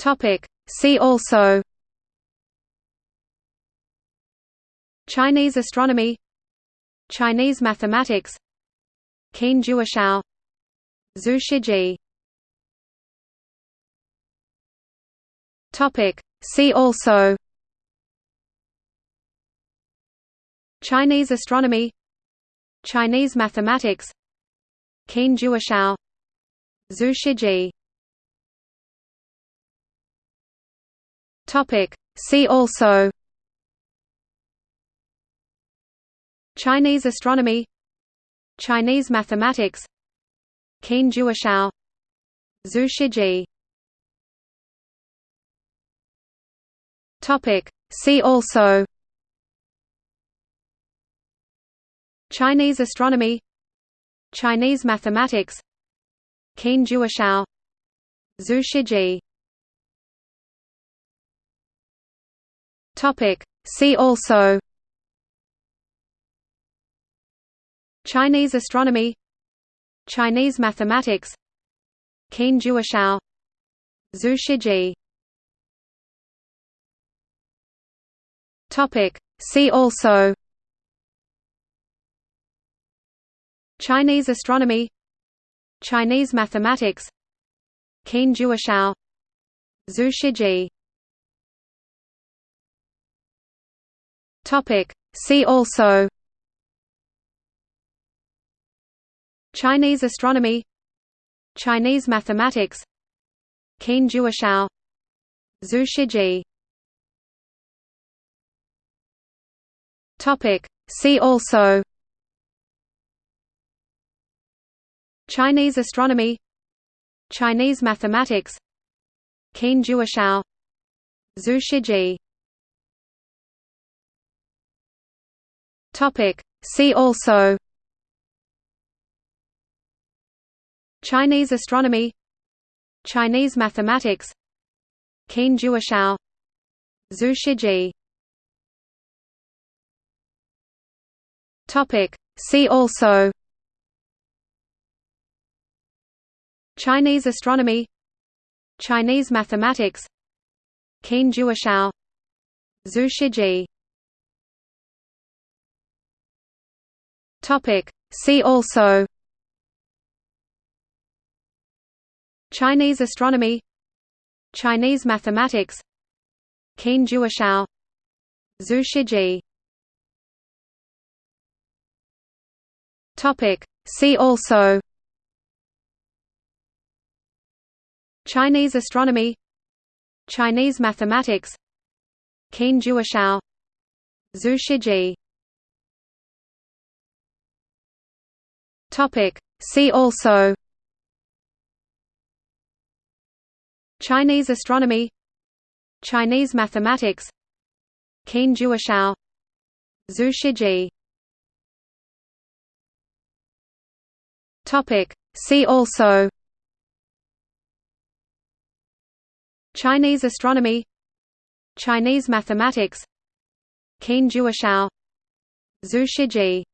Topic. See also Chinese astronomy Chinese mathematics Qin Jiushao Zhu Shijie Topic See also Chinese astronomy Chinese mathematics Qin Jiushao Zhu Shijie Topic. See also Chinese astronomy Chinese mathematics Qin Jiushao Zhu Shijie Topic. See also Chinese astronomy Chinese mathematics Qin Jiushao Zhu Shijie Topic. See also. Chinese astronomy. Chinese mathematics. Qin Jiushao Zhu Shijie. Topic. See also. Chinese astronomy. Chinese mathematics. Qin Jiushao Zhu Shijie Topic See also Chinese astronomy Chinese mathematics Qin Jiushao Zhu Shijie. Topic See also Chinese astronomy Chinese mathematics Qin Jiushao Zhu Shijie Topic See also Chinese astronomy Chinese mathematics Qin Jiushao Zhu Shijie. Topic See also Chinese astronomy Chinese mathematics Qin Jiushao Zhu Shijie Topic. See also. Chinese astronomy. Chinese mathematics. Qin Jiushao Zhu Shijie. Topic. See also. Chinese astronomy. Chinese mathematics. Qin Jiushao Zhu Shijie Topic. See also Chinese astronomy Chinese mathematics Qin Jiushao Zhu Shijie Topic. See also Chinese astronomy Chinese mathematics Qin Jiushao Zhu Shijie